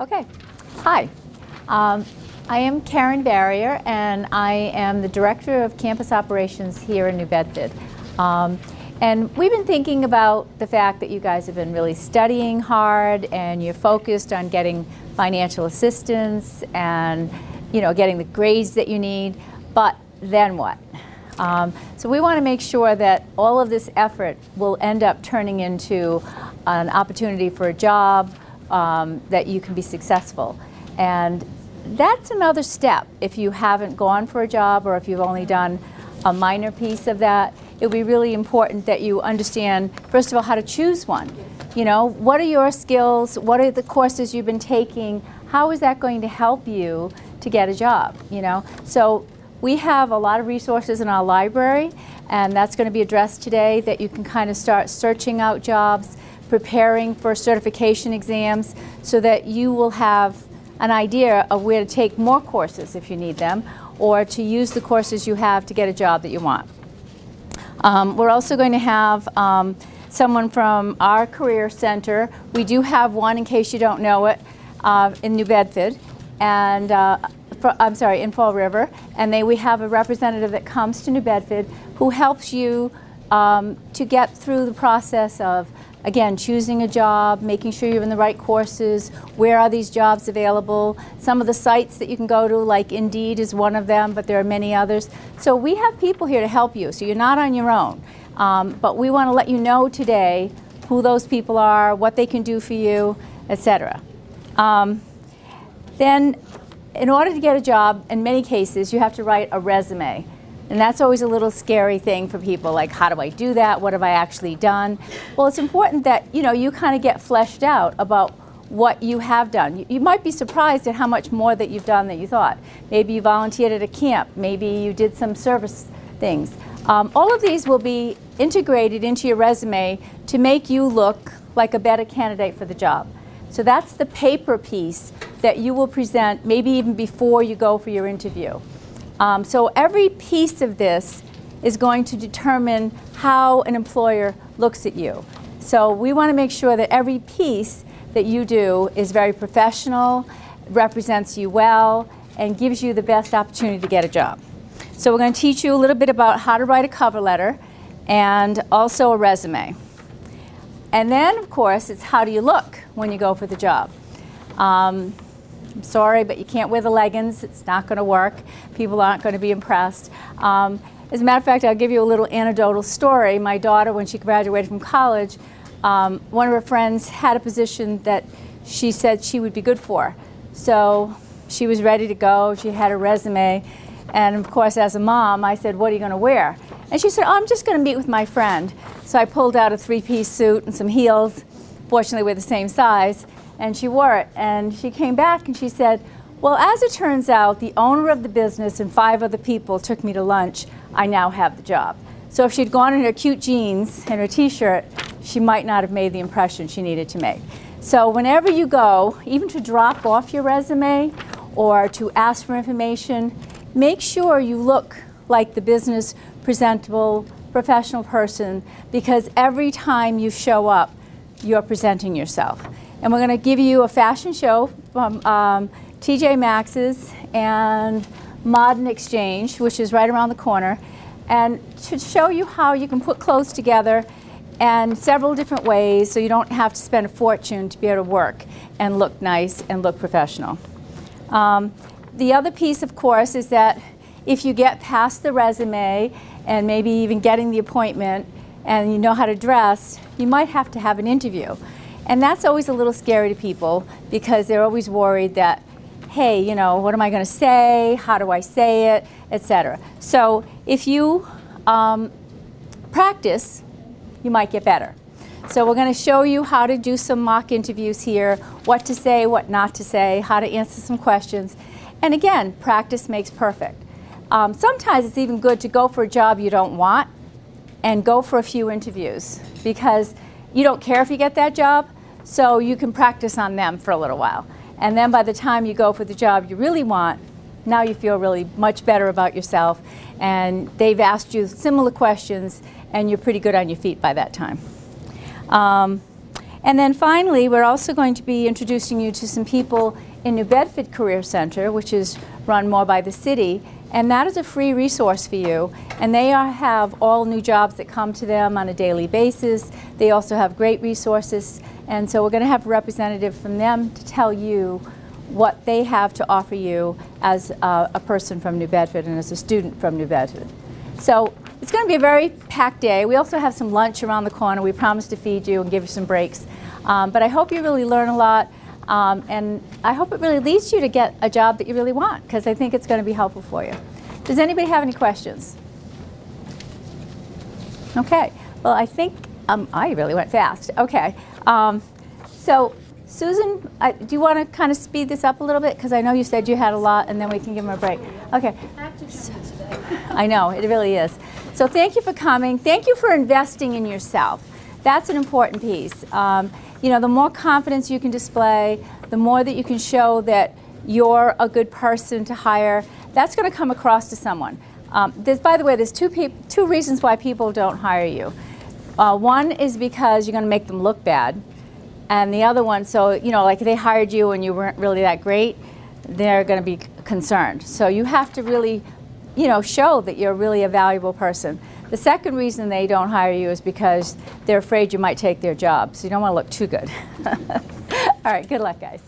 Okay. Hi. Um, I am Karen Barrier, and I am the Director of Campus Operations here in New Bedford. Um, and we've been thinking about the fact that you guys have been really studying hard and you're focused on getting financial assistance and you know getting the grades that you need, but then what? Um, so we want to make sure that all of this effort will end up turning into an opportunity for a job, um, that you can be successful. And that's another step if you haven't gone for a job or if you've only done a minor piece of that. it'll be really important that you understand, first of all, how to choose one. You know, what are your skills? What are the courses you've been taking? How is that going to help you to get a job, you know? So we have a lot of resources in our library and that's going to be addressed today that you can kind of start searching out jobs preparing for certification exams so that you will have an idea of where to take more courses if you need them or to use the courses you have to get a job that you want. Um, we're also going to have um, someone from our career center. We do have one, in case you don't know it, uh, in New Bedford. And uh, for, I'm sorry, in Fall River. And they, we have a representative that comes to New Bedford who helps you um, to get through the process of again, choosing a job, making sure you're in the right courses, where are these jobs available, some of the sites that you can go to, like Indeed is one of them, but there are many others. So we have people here to help you, so you're not on your own. Um, but we want to let you know today who those people are, what they can do for you, etc. Um, then, in order to get a job, in many cases, you have to write a resume. And that's always a little scary thing for people, like how do I do that? What have I actually done? Well, it's important that you know you kind of get fleshed out about what you have done. You, you, might be surprised at how much more that you've done than you thought. Maybe you volunteered at a camp. Maybe you did some service things. Um, all of these will be integrated into your resume to make you look like a better candidate for the job. So that's the paper piece that you will present maybe even before you go for your interview. Um, so every piece of this is going to determine how an employer looks at you. So we want to make sure that every piece that you do is very professional, represents you well, and gives you the best opportunity to get a job. So we're going to teach you a little bit about how to write a cover letter and also a resume. And then, of course, it's how do you look when you go for the job. Um, I'm sorry, but you can't wear the leggings. It's not going to work. People aren't going to be impressed. Um, as a matter of fact, I'll give you a little anecdotal story. My daughter, when she graduated from college, um, one of her friends had a position that she said she would be good for. So she was ready to go. She had a resume. And of course, as a mom, I said, what are you going to wear? And she said, oh, I'm just going to meet with my friend. So I pulled out a three-piece suit and some heels. Fortunately, we're the same size and she wore it. And she came back and she said, well, as it turns out, the owner of the business and five other people took me to lunch. I now have the job. So if she'd gone in her cute jeans and her t-shirt, she might not have made the impression she needed to make. So whenever you go, even to drop off your resume or to ask for information, make sure you look like the business presentable professional person because every time you show up, you're presenting yourself. And we're going to give you a fashion show from um, TJ Maxx's and Modern Exchange, which is right around the corner, and to show you how you can put clothes together in several different ways so you don't have to spend a fortune to be able to work and look nice and look professional. Um, the other piece, of course, is that if you get past the resume and maybe even getting the appointment and you know how to dress, you might have to have an interview. And that's always a little scary to people because they're always worried that, hey, you know, what am I going to say? How do I say it? Etc. So if you um, practice, you might get better. So we're going to show you how to do some mock interviews here, what to say, what not to say, how to answer some questions. And again, practice makes perfect. Um, sometimes it's even good to go for a job you don't want and go for a few interviews because you don't care if you get that job, so you can practice on them for a little while. And then by the time you go for the job you really want, now you feel really much better about yourself and they've asked you similar questions and you're pretty good on your feet by that time. Um, And then finally, we're also going to be introducing you to some people in New Bedford Career Center, which is run more by the city. And that is a free resource for you. And they are, have all new jobs that come to them on a daily basis. They also have great resources. And so we're going to have a representative from them to tell you what they have to offer you as a, a person from New Bedford and as a student from New Bedford. So it's going to be a very packed day. We also have some lunch around the corner. We promise to feed you and give you some breaks. Um, but I hope you really learn a lot. Um, and I hope it really leads you to get a job that you really want because I think it's going to be helpful for you. Does anybody have any questions? Okay. Well, I think um, I really went fast. Okay. Um, so Susan, I, do you want to kind of speed this up a little bit? Because I know you said you had a lot, and then we can give them a break. Okay. I know, it really is. So thank you for coming. Thank you for investing in yourself. That's an important piece. Um, you know, the more confidence you can display, the more that you can show that you're a good person to hire, that's going to come across to someone. Um, there's, by the way, there's two, two reasons why people don't hire you. Uh, one is because you're going to make them look bad. And the other one, so, you know, like they hired you and you weren't really that great, they're going to be concerned. So you have to really, you know, show that you're really a valuable person. The second reason they don't hire you is because they're afraid you might take their job. So you don't want to look too good. All right, good luck, guys.